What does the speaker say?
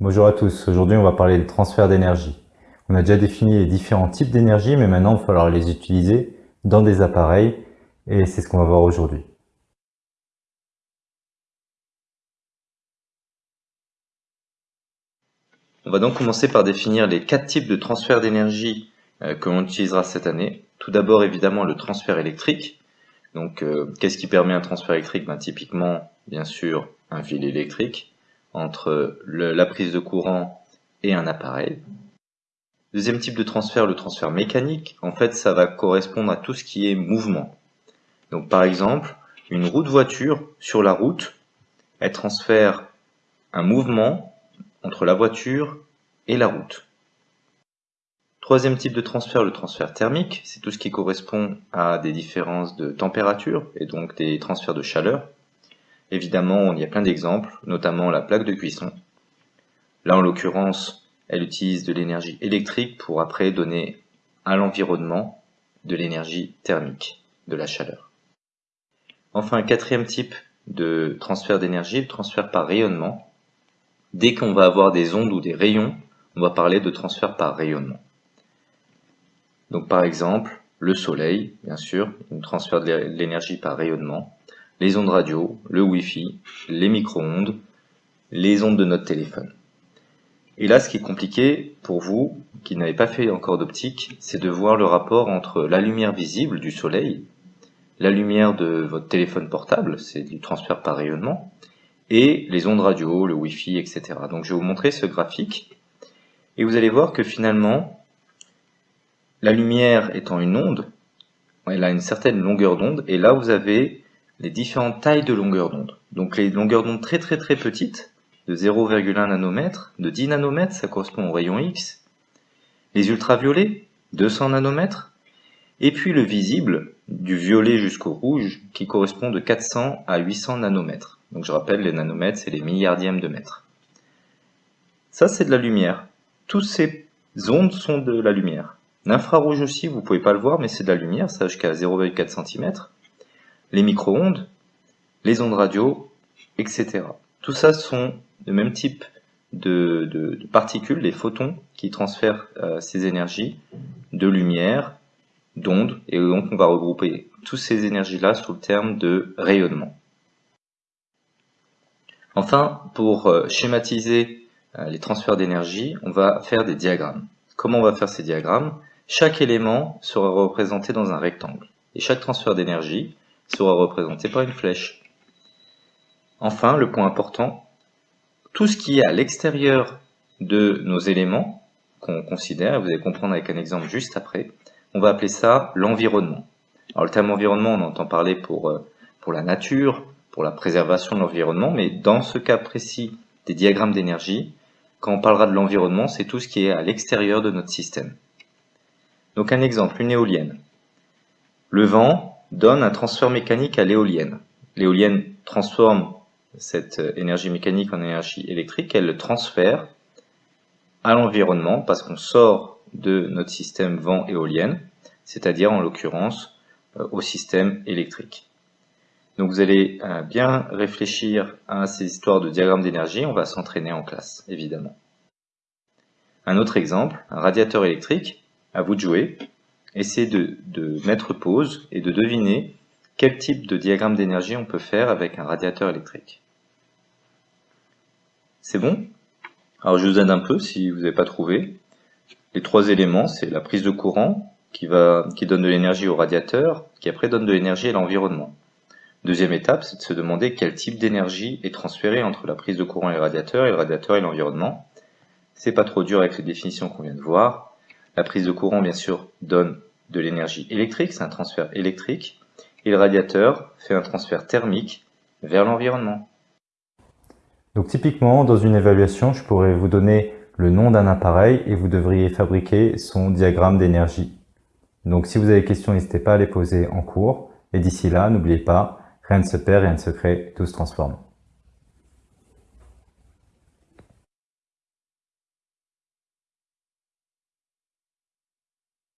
Bonjour à tous, aujourd'hui on va parler de transfert d'énergie. On a déjà défini les différents types d'énergie, mais maintenant il va falloir les utiliser dans des appareils, et c'est ce qu'on va voir aujourd'hui. On va donc commencer par définir les quatre types de transfert d'énergie euh, que l'on utilisera cette année. Tout d'abord évidemment le transfert électrique. Donc euh, qu'est-ce qui permet un transfert électrique? Ben, Typiquement, bien sûr, un fil électrique entre la prise de courant et un appareil. Deuxième type de transfert, le transfert mécanique. En fait, ça va correspondre à tout ce qui est mouvement. Donc par exemple, une roue de voiture sur la route, elle transfère un mouvement entre la voiture et la route. Troisième type de transfert, le transfert thermique, c'est tout ce qui correspond à des différences de température et donc des transferts de chaleur. Évidemment, il y a plein d'exemples, notamment la plaque de cuisson. Là, en l'occurrence, elle utilise de l'énergie électrique pour après donner à l'environnement de l'énergie thermique, de la chaleur. Enfin, quatrième type de transfert d'énergie, le transfert par rayonnement. Dès qu'on va avoir des ondes ou des rayons, on va parler de transfert par rayonnement. Donc par exemple, le soleil, bien sûr, on transfère de l'énergie par rayonnement les ondes radio, le Wi-Fi, les micro-ondes, les ondes de notre téléphone. Et là, ce qui est compliqué pour vous, qui n'avez pas fait encore d'optique, c'est de voir le rapport entre la lumière visible du soleil, la lumière de votre téléphone portable, c'est du transfert par rayonnement, et les ondes radio, le Wi-Fi, etc. Donc je vais vous montrer ce graphique, et vous allez voir que finalement, la lumière étant une onde, elle a une certaine longueur d'onde, et là vous avez les différentes tailles de longueur d'onde. Donc les longueurs d'onde très très très petites, de 0,1 nanomètres, de 10 nanomètres, ça correspond au rayon X. Les ultraviolets, 200 nanomètres. Et puis le visible, du violet jusqu'au rouge, qui correspond de 400 à 800 nanomètres. Donc je rappelle, les nanomètres, c'est les milliardièmes de mètres. Ça, c'est de la lumière. Toutes ces ondes sont de la lumière. L'infrarouge aussi, vous pouvez pas le voir, mais c'est de la lumière, ça jusqu'à 0,4 cm les micro-ondes, les ondes radio, etc. Tout ça sont le même type de, particules, les photons, qui transfèrent euh, ces énergies de lumière, d'ondes, et donc on va regrouper toutes ces énergies-là sous le terme de rayonnement. Enfin, pour euh, schématiser euh, les transferts d'énergie, on va faire des diagrammes. Comment on va faire ces diagrammes? Chaque élément sera représenté dans un rectangle. Et chaque transfert d'énergie sera représenté par une flèche. Enfin, le point important, tout ce qui est à l'extérieur de nos éléments qu'on considère, et vous allez comprendre avec un exemple juste après, on va appeler ça l'environnement. Alors le terme environnement, on entend parler pour, euh, pour la nature, pour la préservation de l'environnement, mais dans ce cas précis des diagrammes d'énergie, quand on parlera de l'environnement, c'est tout ce qui est à l'extérieur de notre système. Donc un exemple, une éolienne. Le vent, donne un transfert mécanique à l'éolienne. L'éolienne transforme cette euh, énergie mécanique en énergie électrique, elle le transfère à l'environnement parce qu'on sort de notre système vent éolienne, c'est-à-dire en l'occurrence euh, au système électrique. Donc vous allez euh, bien réfléchir à ces histoires de diagramme d'énergie, on va s'entraîner en classe, évidemment. Un autre exemple, un radiateur électrique, à vous de jouer, essayez de, mettre pause et de deviner quel type de diagramme d'énergie on peut faire avec un radiateur électrique. C'est bon? Alors je vous aide un peu si vous n'avez pas trouvé. Les trois éléments, c'est la prise de courant qui, qui donne de l'énergie au radiateur, qui après donne de l'énergie à l'environnement. Deuxième étape, c'est de se demander quel type d'énergie est transféré entre la prise de courant et le radiateur, et le radiateur et l'environnement. C'est pas trop dur avec les définitions qu'on vient de voir. La prise de courant, bien sûr, donne de l'énergie électrique, c'est un transfert électrique, et le radiateur fait un transfert thermique vers l'environnement. Donc typiquement, dans une évaluation, je pourrais vous donner le nom d'un appareil et vous devriez fabriquer son diagramme d'énergie. Donc si vous avez des questions, n'hésitez pas à les poser en cours. Et d'ici là, n'oubliez pas, rien ne se perd, rien ne se crée, tout se transforme.